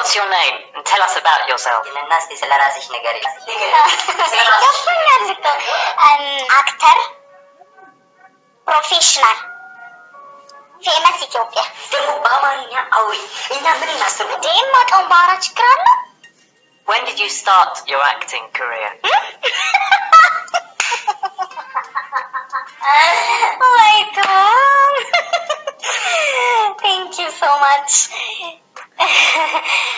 What's your name? And tell us about yourself. للناس I'm um, actor, professional. famous. إمس إثيوبيا. ደግሞ በአማርኛ አውሪ When did you start your acting career? Hmm? Oh, my! Thank you so much.